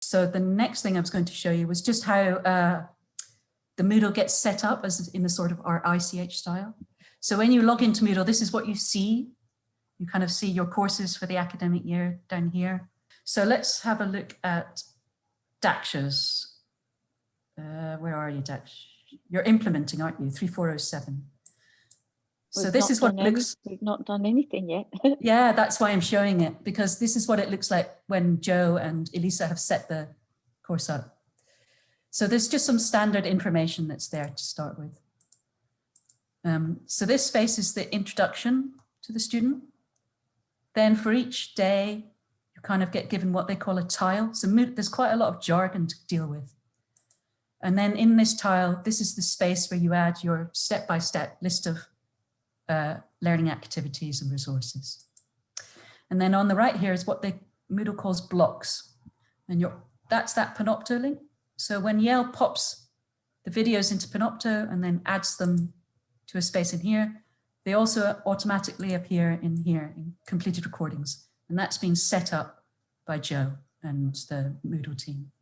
So the next thing I was going to show you was just how uh, the Moodle gets set up as in the sort of our ICH style. So when you log into Moodle, this is what you see. You kind of see your courses for the academic year down here. So let's have a look at Daksha's. Uh, where are you, Daksha? You're implementing, aren't you? 3407. So this is what it looks, we've not done anything yet. yeah, that's why I'm showing it, because this is what it looks like when Joe and Elisa have set the course up. So there's just some standard information that's there to start with. Um, so this space is the introduction to the student. Then for each day, you kind of get given what they call a tile. So there's quite a lot of jargon to deal with. And then in this tile, this is the space where you add your step-by-step -step list of uh, learning activities and resources. And then on the right here is what the Moodle calls blocks. And that's that Panopto link. So when Yale pops the videos into Panopto and then adds them to a space in here, they also automatically appear in here in completed recordings. And that's been set up by Joe and the Moodle team.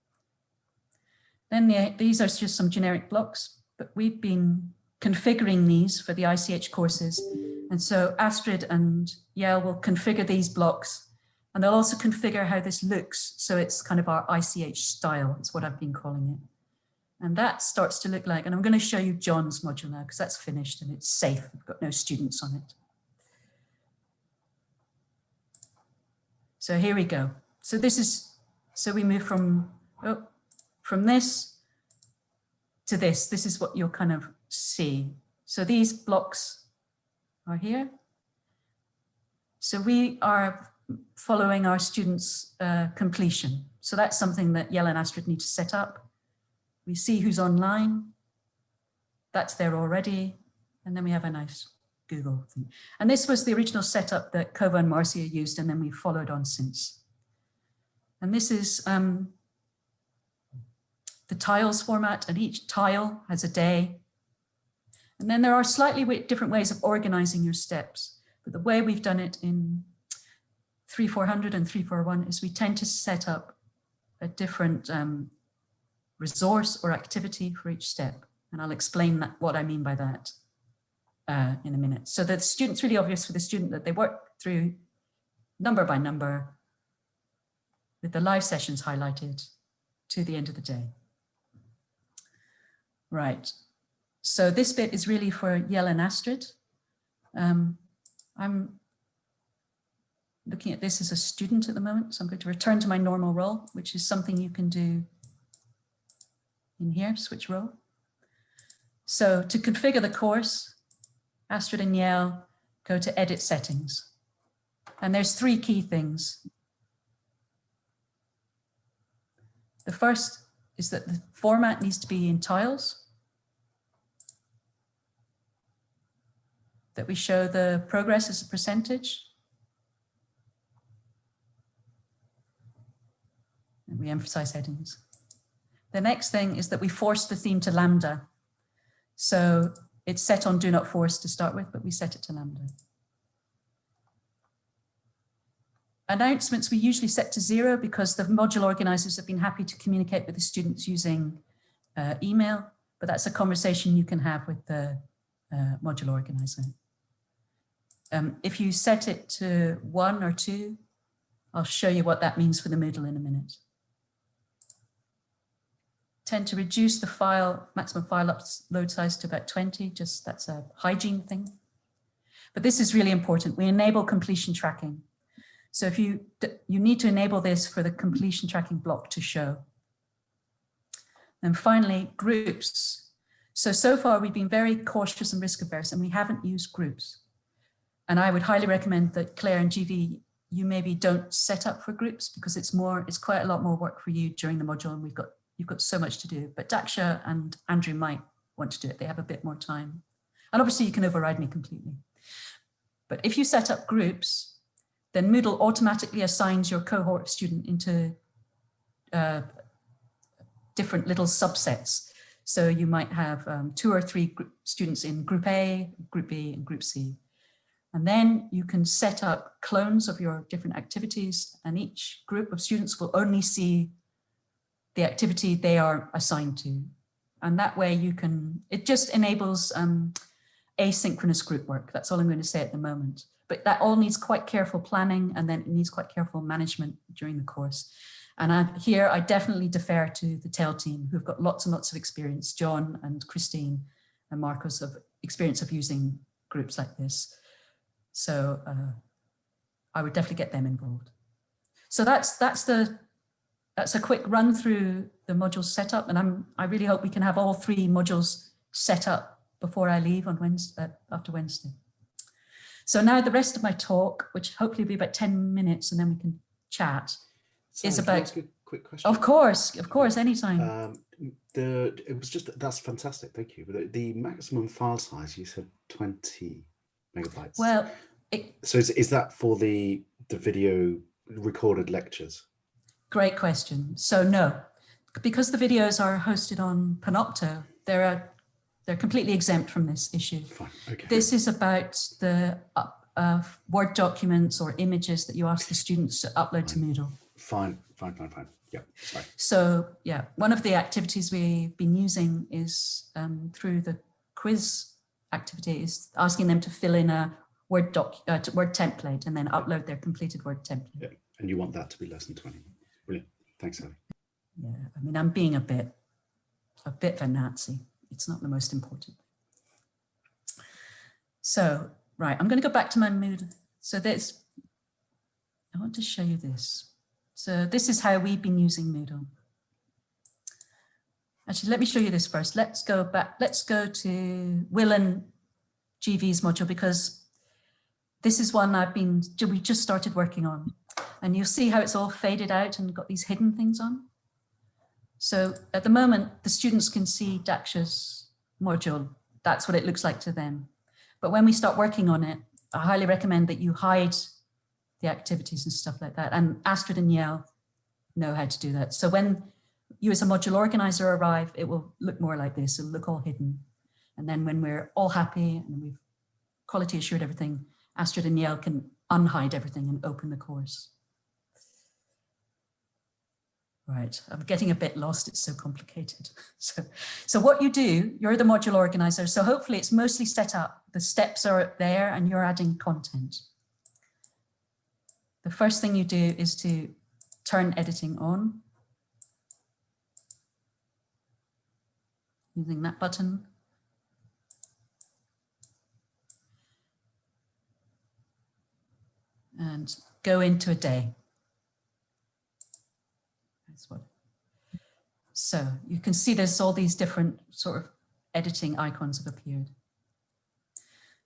Then the, these are just some generic blocks, but we've been configuring these for the ICH courses. And so Astrid and Yale will configure these blocks and they'll also configure how this looks. So it's kind of our ICH style, it's what I've been calling it. And that starts to look like, and I'm going to show you John's module now because that's finished and it's safe. We've got no students on it. So here we go. So this is, so we move from, oh, from this to this. This is what you'll kind of see. So these blocks are here. So we are following our students' uh, completion. So that's something that Yale and Astrid need to set up. We see who's online. That's there already. And then we have a nice Google thing. And this was the original setup that Kova and Marcia used, and then we followed on since. And this is um, the tiles format, and each tile has a day and then there are slightly different ways of organizing your steps. But the way we've done it in 3400 and 341 is we tend to set up a different um, resource or activity for each step. And I'll explain that, what I mean by that uh, in a minute. So the student's really obvious for the student that they work through number by number with the live sessions highlighted to the end of the day. Right, so this bit is really for Yale and Astrid. Um, I'm looking at this as a student at the moment, so I'm going to return to my normal role, which is something you can do in here, switch role. So to configure the course, Astrid and Yale go to edit settings. And there's three key things. The first is that the format needs to be in tiles. That we show the progress as a percentage. And we emphasize headings. The next thing is that we force the theme to Lambda. So it's set on do not force to start with, but we set it to Lambda. Announcements we usually set to zero because the module organizers have been happy to communicate with the students using uh, email, but that's a conversation you can have with the uh, module organizer. Um, if you set it to one or two, I'll show you what that means for the Moodle in a minute. Tend to reduce the file, maximum file upload size to about 20, just that's a hygiene thing. But this is really important. We enable completion tracking. So if you, you need to enable this for the completion tracking block to show. And finally, groups. So, so far we've been very cautious and risk averse and we haven't used groups. And I would highly recommend that Claire and GV, you maybe don't set up for groups because it's more, it's quite a lot more work for you during the module and we've got, you've got so much to do. But Daksha and Andrew might want to do it. They have a bit more time. And obviously you can override me completely. But if you set up groups, then Moodle automatically assigns your cohort student into uh, different little subsets. So you might have um, two or three students in group A, group B and group C. And then you can set up clones of your different activities and each group of students will only see the activity they are assigned to. And that way you can, it just enables um, asynchronous group work. That's all I'm going to say at the moment. But that all needs quite careful planning and then it needs quite careful management during the course. And I, here I definitely defer to the TEL team who've got lots and lots of experience, John and Christine and Marcos of experience of using groups like this. So uh, I would definitely get them involved. So that's that's the that's a quick run through the module setup, and I'm I really hope we can have all three modules set up before I leave on Wednesday uh, after Wednesday. So now the rest of my talk, which hopefully will be about 10 minutes and then we can chat, Sorry, is about quick question. Of course, of course, anytime. Um, the it was just that's fantastic. Thank you. But the, the maximum file size you said 20 megabytes. Well, it, so is, is that for the the video recorded lectures? Great question. So no, because the videos are hosted on Panopto, they're they're completely exempt from this issue. Fine. Okay. This is about the uh, Word documents or images that you ask the students to upload to Moodle. Fine, fine, fine, fine. Yeah, sorry. So yeah, one of the activities we've been using is um, through the quiz activity is asking them to fill in a Word doc, uh, Word template and then upload their completed Word template. Yeah, and you want that to be less than 20. Brilliant. Thanks, Ellie. Yeah, I mean, I'm being a bit, a bit of a Nazi. It's not the most important. So, right, I'm going to go back to my mood. So this, I want to show you this. So this is how we've been using Moodle. Actually, let me show you this first. Let's go back. Let's go to Will and GV's module because this is one I've been, we just started working on. And you'll see how it's all faded out and got these hidden things on. So at the moment, the students can see Daksha's module. That's what it looks like to them. But when we start working on it, I highly recommend that you hide the activities and stuff like that. And Astrid and Yale know how to do that. So when you as a module organizer arrive, it will look more like this. It'll look all hidden. And then when we're all happy and we've quality assured everything, Astrid and Yale can unhide everything and open the course. Right, I'm getting a bit lost, it's so complicated. So, so what you do, you're the module organizer, so hopefully it's mostly set up, the steps are there and you're adding content the first thing you do is to turn editing on using that button. And go into a day. That's what. So you can see there's all these different sort of editing icons have appeared.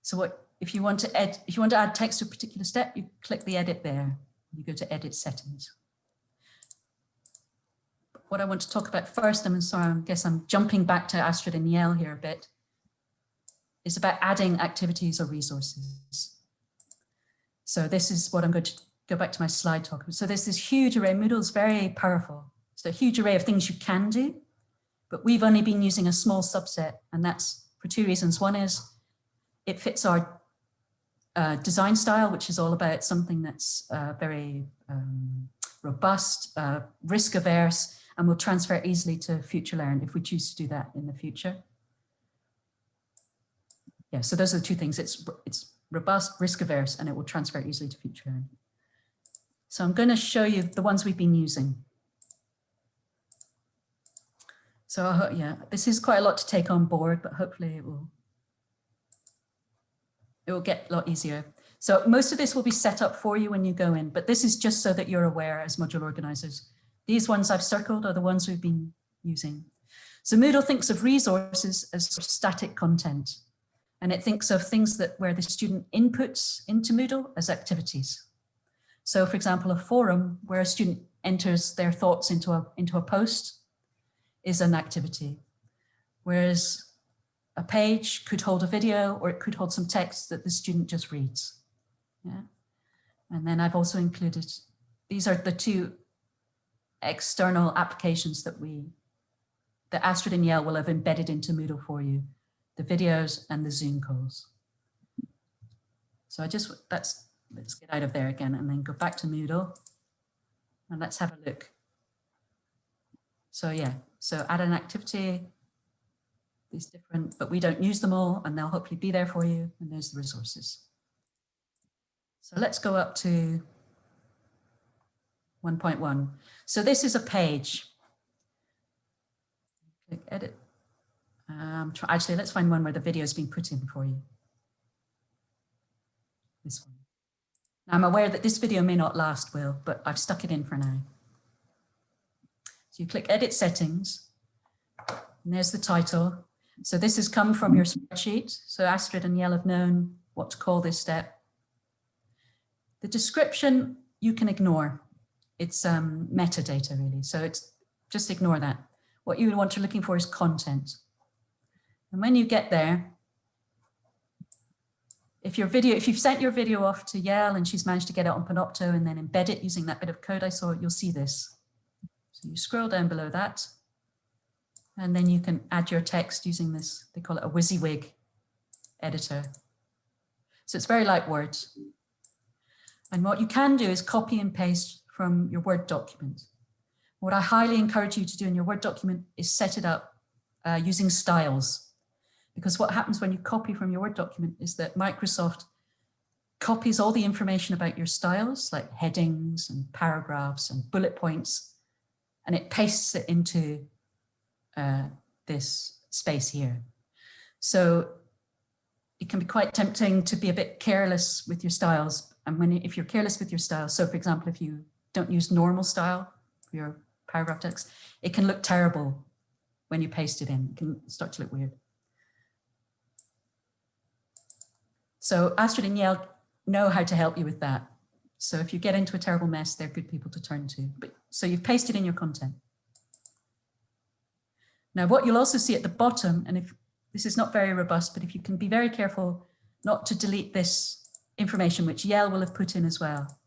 So what if you want to add, if you want to add text to a particular step, you click the edit there. You go to edit settings. What I want to talk about first, I'm sorry, I guess I'm jumping back to Astrid and Yale here a bit, is about adding activities or resources. So this is what I'm going to go back to my slide talk. So there's this huge array, Moodle is very powerful. So a huge array of things you can do, but we've only been using a small subset and that's for two reasons. One is it fits our uh, design style, which is all about something that's uh, very um, robust, uh, risk averse, and will transfer easily to future FutureLearn if we choose to do that in the future. Yeah, so those are the two things. It's, it's robust, risk averse, and it will transfer easily to future FutureLearn. So I'm going to show you the ones we've been using. So yeah, this is quite a lot to take on board, but hopefully it will it will get a lot easier. So most of this will be set up for you when you go in, but this is just so that you're aware as module organizers. These ones I've circled are the ones we've been using. So Moodle thinks of resources as static content, and it thinks of things that where the student inputs into Moodle as activities. So for example, a forum where a student enters their thoughts into a, into a post is an activity. Whereas a page could hold a video or it could hold some text that the student just reads. Yeah. And then I've also included, these are the two external applications that we, that Astrid and Yale will have embedded into Moodle for you, the videos and the Zoom calls. So I just, that's, let's get out of there again and then go back to Moodle and let's have a look. So yeah, so add an activity, these different, but we don't use them all and they'll hopefully be there for you. And there's the resources. So let's go up to 1.1. So this is a page. Click edit. Um, try, actually, let's find one where the video is being put in for you. This one. Now, I'm aware that this video may not last, Will, but I've stuck it in for now. So you click edit settings, and there's the title. So this has come from your spreadsheet. So Astrid and Yale have known what to call this step. The description you can ignore. It's um, metadata really. So it's just ignore that. What you want to looking for is content. And when you get there, if your video, if you've sent your video off to Yale and she's managed to get it on Panopto and then embed it using that bit of code I saw, you'll see this. So you scroll down below that, and then you can add your text using this, they call it a WYSIWYG editor. So it's very like Word. And what you can do is copy and paste from your Word document. What I highly encourage you to do in your Word document is set it up uh, using styles. Because what happens when you copy from your Word document is that Microsoft copies all the information about your styles, like headings and paragraphs and bullet points, and it pastes it into uh, this space here. So it can be quite tempting to be a bit careless with your styles. And when if you're careless with your style, so for example, if you don't use normal style for your paragraph text, it can look terrible when you paste it in. It can start to look weird. So Astrid and Yale know how to help you with that. So if you get into a terrible mess, they're good people to turn to. But So you've pasted in your content. Now, what you'll also see at the bottom, and if this is not very robust, but if you can be very careful not to delete this information, which Yale will have put in as well.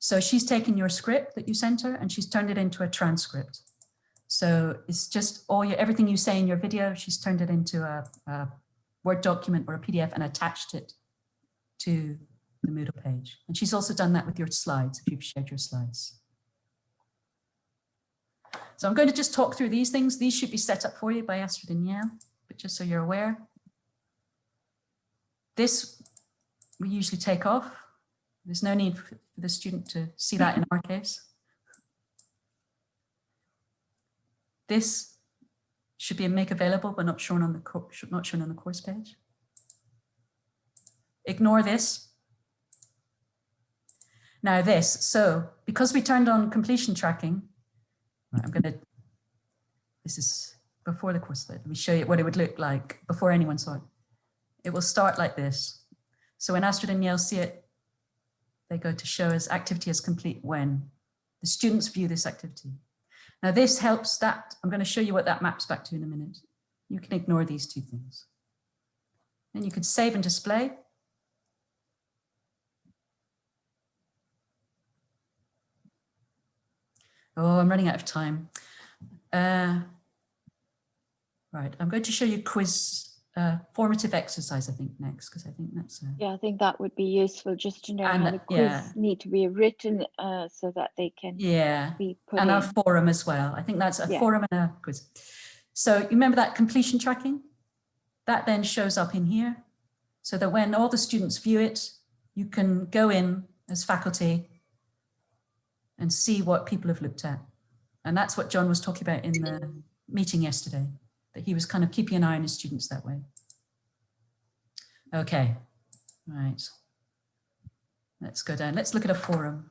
So she's taken your script that you sent her and she's turned it into a transcript. So it's just all your, everything you say in your video, she's turned it into a, a Word document or a PDF and attached it to the Moodle page. And she's also done that with your slides, if you've shared your slides. So I'm going to just talk through these things. These should be set up for you by Astrid and Yale, but just so you're aware. This we usually take off. There's no need for the student to see that in our case. This should be a make available, but not shown on the not shown on the course page. Ignore this. Now this, so because we turned on completion tracking, I'm to, this is before the course, let me show you what it would look like before anyone saw it. It will start like this. So when Astrid and Yale see it, they go to show as activity is complete when the students view this activity. Now this helps that, I'm going to show you what that maps back to in a minute. You can ignore these two things. Then you can save and display. Oh, I'm running out of time. Uh, right, I'm going to show you quiz uh, formative exercise, I think, next, because I think that's... A... Yeah, I think that would be useful just to know and, how the quiz yeah. need to be written uh, so that they can yeah. be put And in. our forum as well. I think that's a yeah. forum and a quiz. So you remember that completion tracking? That then shows up in here so that when all the students view it, you can go in as faculty and see what people have looked at. And that's what John was talking about in the meeting yesterday, that he was kind of keeping an eye on his students that way. Okay, right. Let's go down. Let's look at a forum.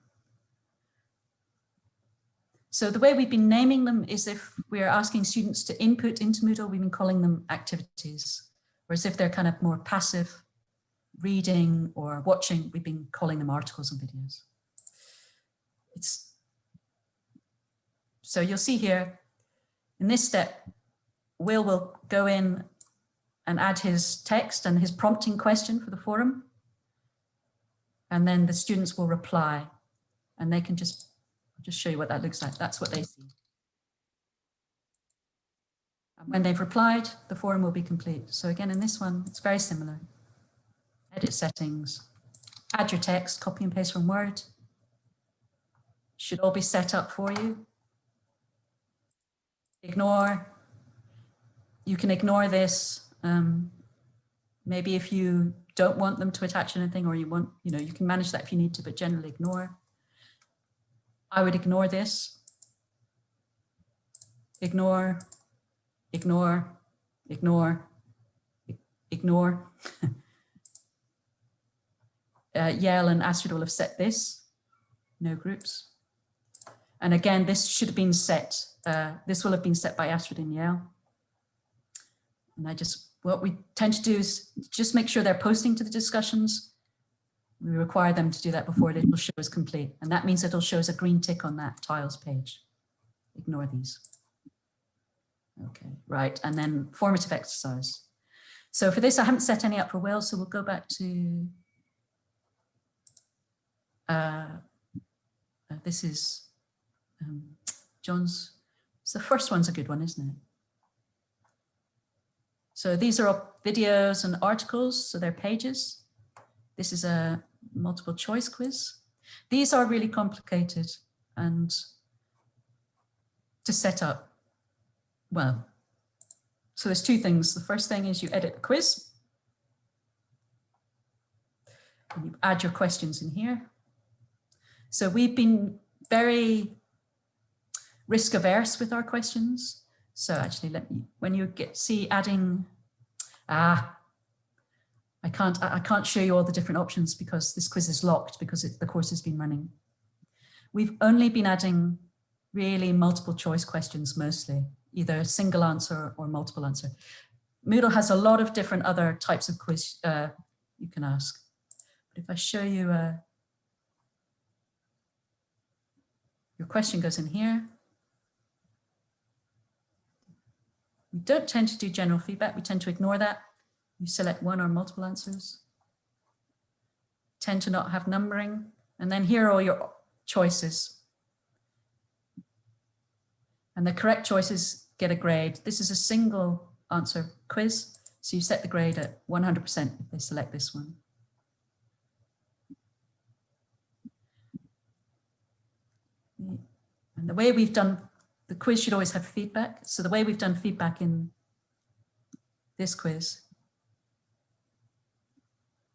So the way we've been naming them is if we're asking students to input into Moodle, we've been calling them activities. Whereas if they're kind of more passive reading or watching, we've been calling them articles and videos it's so you'll see here in this step, Will will go in and add his text and his prompting question for the forum. And then the students will reply and they can just, just show you what that looks like. That's what they see. And when they've replied, the forum will be complete. So again, in this one, it's very similar. Edit settings, add your text, copy and paste from Word, should all be set up for you. ignore. You can ignore this. Um, maybe if you don't want them to attach anything or you want, you know, you can manage that if you need to, but generally ignore. I would ignore this. Ignore, ignore, ignore, ignore. uh, Yale and Astrid will have set this, no groups. And again, this should have been set, uh, this will have been set by Astrid and Yale. And I just, what we tend to do is just make sure they're posting to the discussions. We require them to do that before will show as complete. And that means it'll show us a green tick on that tiles page. Ignore these. Okay, right. And then formative exercise. So for this, I haven't set any up for Will, so we'll go back to, uh, uh, this is um, John's, so the first one's a good one, isn't it? So these are all videos and articles, so they're pages. This is a multiple choice quiz. These are really complicated and to set up, well, so there's two things. The first thing is you edit the quiz. And you add your questions in here. So we've been very risk averse with our questions. So actually, let me, when you get see adding, ah, I can't, I can't show you all the different options because this quiz is locked because it, the course has been running. We've only been adding really multiple choice questions mostly, either single answer or multiple answer. Moodle has a lot of different other types of quiz uh, you can ask. But if I show you, uh, your question goes in here. We don't tend to do general feedback. We tend to ignore that. You select one or multiple answers. Tend to not have numbering. And then here are all your choices. And the correct choices get a grade. This is a single answer quiz. So you set the grade at 100% if they select this one. And the way we've done the quiz should always have feedback. So the way we've done feedback in this quiz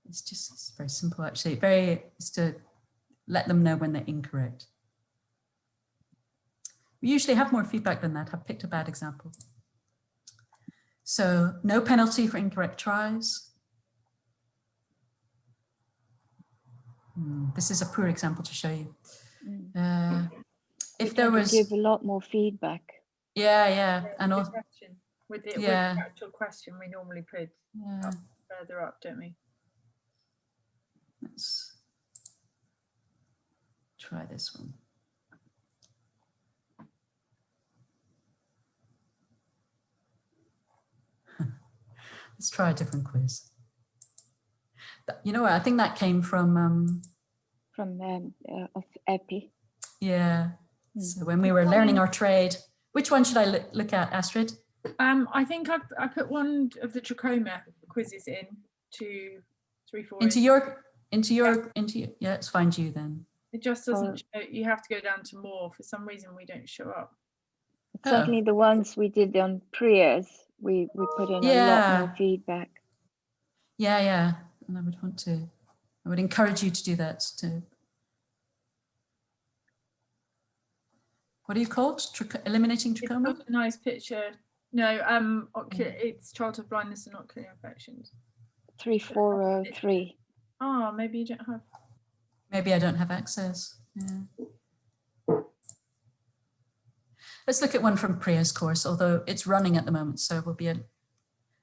it's just it's very simple actually. Very is to let them know when they're incorrect. We usually have more feedback than that. I've picked a bad example. So no penalty for incorrect tries. Hmm, this is a poor example to show you. Mm. We if there was Give a lot more feedback. yeah yeah and also question. With the, with Yeah. the actual question, we normally put yeah further up, don't we? let's try this one let's try a different quiz you know what i think that came from um from um, uh, of EPI. yeah. So when we were learning our trade which one should i look, look at astrid Um, I think I, I put one of the trachoma quizzes in to three, four. into in. your into your into your, yeah let's find you then It just doesn't show, you have to go down to more. For some reason, we don't show up. Oh. Certainly the ones we did on Priya's, we, we put in a lot more feedback. yeah yeah and i would want to i would encourage you to do that to what are you called Tracho- eliminating It's trachoma not a nice picture. No, um, ocular, Mm. it's childhood blindness and ocular infections. Three, four, oh, three. Oh, maybe you don't have. Maybe I don't have access. Yeah. Let's look at one from Priya's course, although it's running at the moment, so we'll be a.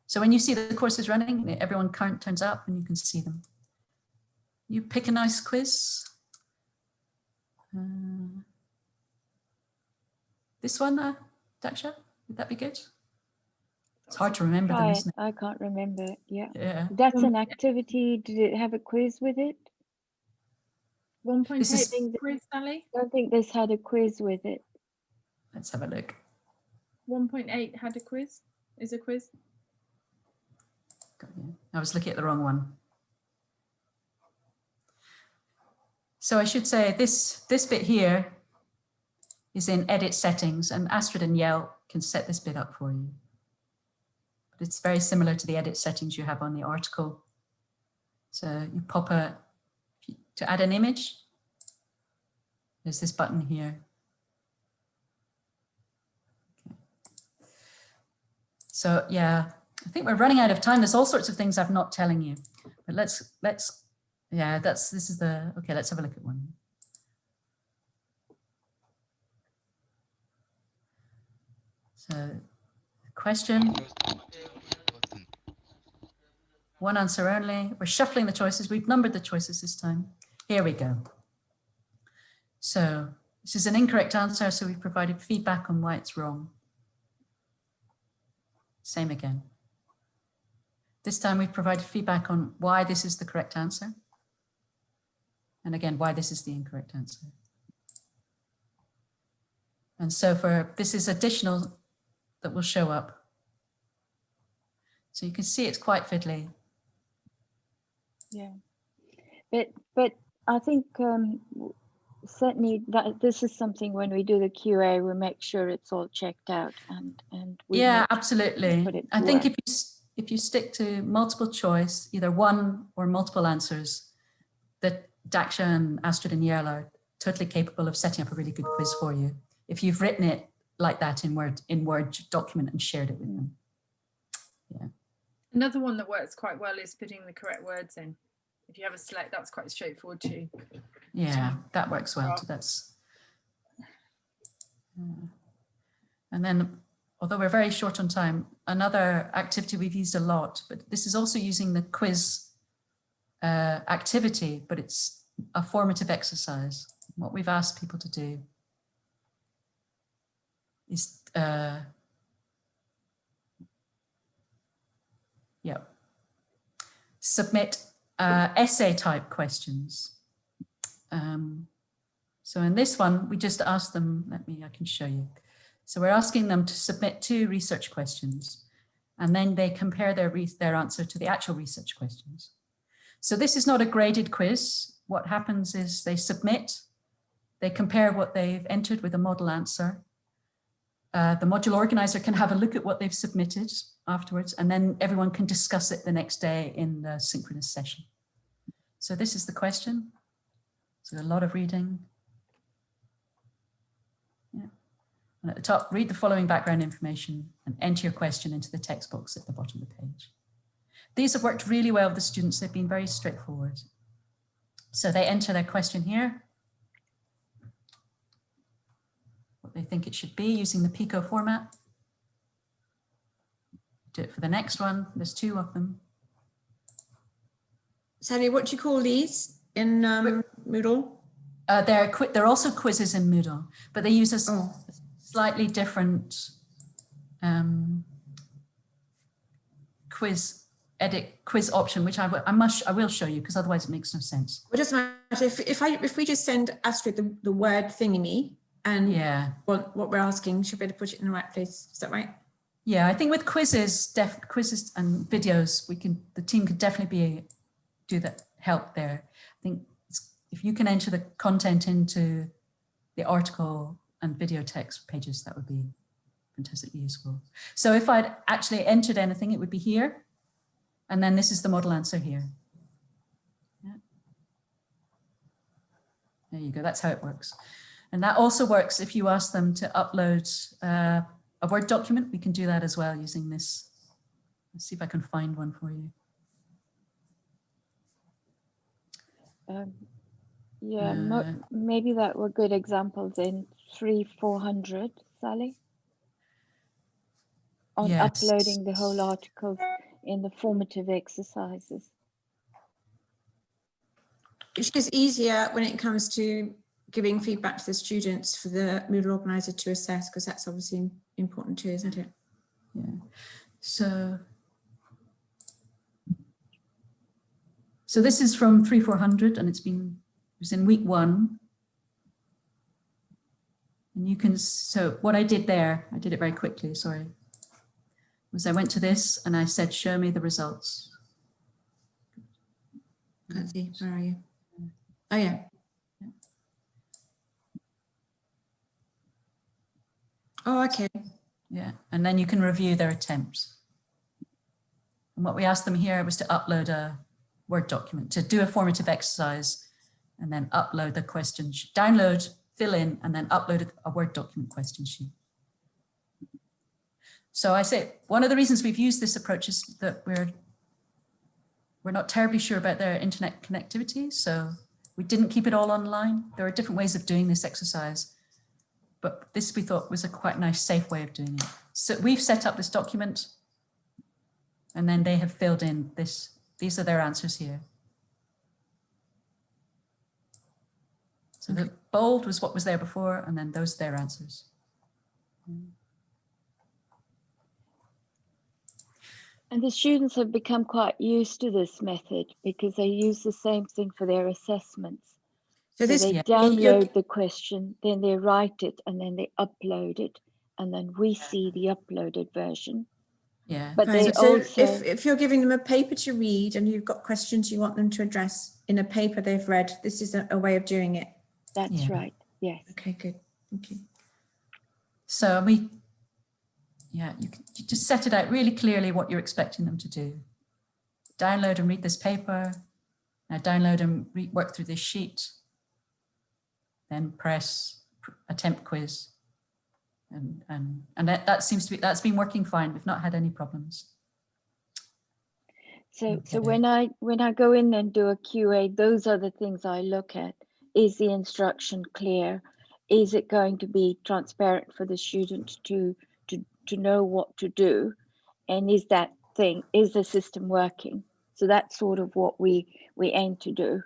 So when you see that the course is running, everyone current turns up and you can see them. You pick a nice quiz. Uh, this one, uh, Daksha, would that be good? It's hard to remember them, Try it. isn't I can't remember. Yeah. Yeah. That's Um, an activity. Did it have a quiz with it? 1.8 is- being quiz, Sally. I don't think this had a quiz with it. Let's have a look. 1.8 had a quiz. Is a quiz. Got you. I was looking at the wrong one. So I should say this, this bit here is in edit settings and Astrid and Yale can set this bit up for you. But it's very similar to the edit settings you have on the article. So you pop a, to add an image, there's this button here. So yeah, I think we're running out of time. There's all sorts of things I'm not telling you, but let's, let's, yeah, that's, this is the, okay, let's have a look at one. So question, one answer only. We're shuffling the choices. We've numbered the choices this time. Here we go. So this is an incorrect answer, so we've provided feedback on why it's wrong. Same again. This time we've provided feedback on why this is the correct answer. And again, why this is the incorrect answer. And so for this is additional that will show up. So you can see it's quite fiddly. Yeah, but but I think um, certainly that this is something when we do the QA, we make sure it's all checked out and and yeah, absolutely. I think work. if you if you stick to multiple choice, either one or multiple answers, that Daksha and Astrid and Yale are totally capable of setting up a really good quiz for you. If you've written it like that in Word in Word document and shared it with them. Yeah. Another one that works quite well is putting the correct words in. If you have a select, that's quite straightforward too. Yeah, that works well. Too. That's. Uh, and then, although we're very short on time, another activity we've used a lot, but this is also using the quiz uh, activity, but it's a formative exercise. What we've asked people to do is uh, yeah, submit uh, essay type questions. Um, so in this one, we just ask them, let me, I can show you. So we're asking them to submit two research questions and then they compare their, their answer to the actual research questions. So this is not a graded quiz. What happens is they submit, they compare what they've entered with a model answer, uh, the module organizer can have a look at what they've submitted afterwards, and then everyone can discuss it the next day in the synchronous session. So this is the question. So a lot of reading. Yeah. And at the top, read the following background information and enter your question into the text box at the bottom of the page. These have worked really well with the students. They've been very straightforward. So they enter their question here what they think it should be using the PICO format. Do it for the next one. There's two of them. Sally, what do you call these in um, Moodle? Uh, they're they're also quizzes in Moodle, but they use a oh. slightly different um, quiz edit quiz option, which I, I must I will show you because otherwise it makes no sense. Well, doesn't matter if if I if we just send Astrid the, the word thingy and yeah, what, what we're asking should be able to put it in the right place. Is that right? Yeah, I think with quizzes, def quizzes and videos, we can the team could definitely be do that help there. I think if you can enter the content into the article and video text pages, that would be fantastically useful. So if I'd actually entered anything, it would be here. And then this is the model answer here. Yeah. There you go, that's how it works. And that also works if you ask them to upload uh, a Word document. We can do that as well using this. Let's see if I can find one for you. Um, yeah, uh, maybe that were good examples in three, 400, Sally? On yes. uploading the whole articles in the formative exercises. It's just easier when it comes to giving feedback to the students for the Moodle organizer to assess, because that's obviously important too, isn't it? Yeah. So, so this is from 3400 and it's been, it was in week one. And you can, so what I did there, I did it very quickly, sorry, was I went to this and I said, show me the results. Let's see, where are you? Oh yeah, Oh, okay. Yeah, and then you can review their attempts. And what we asked them here was to upload a Word document, to do a formative exercise and then upload the question, sh- download, fill in, and then upload a Word document question sheet. So I say, one of the reasons we've used this approach is that we're we're not terribly sure about their internet connectivity, so we didn't keep it all online. There are different ways of doing this exercise, but this we thought was a quite nice, safe way of doing it. So we've set up this document and then they have filled in this. These are their answers here. So the bold was what was there before and then those are their answers. And the students have become quite used to this method because they use the same thing for their assessments. So So this, they Yeah. download the question, then they write it, and then they upload it, and then we see the uploaded version. Yeah, But Fine, they so also, if, if you're giving them a paper to read and you've got questions you want them to address in a paper they've read, this is a, a way of doing it. that's Yeah. right, yes. Okay, good. Thank you. so we, yeah, you, can, you just set it out really clearly what you're expecting them to do. Download and read this paper. Now download and re- work through this sheet. Then press attempt quiz. And, and, and that, that seems to be, that's been working fine. We've not had any problems. So, so when I, when I go in and do a QA, those are the things I look at. Is the instruction clear? Is it going to be transparent for the student to, to, to know what to do? And is that thing, is the system working? So that's sort of what we, we aim to do.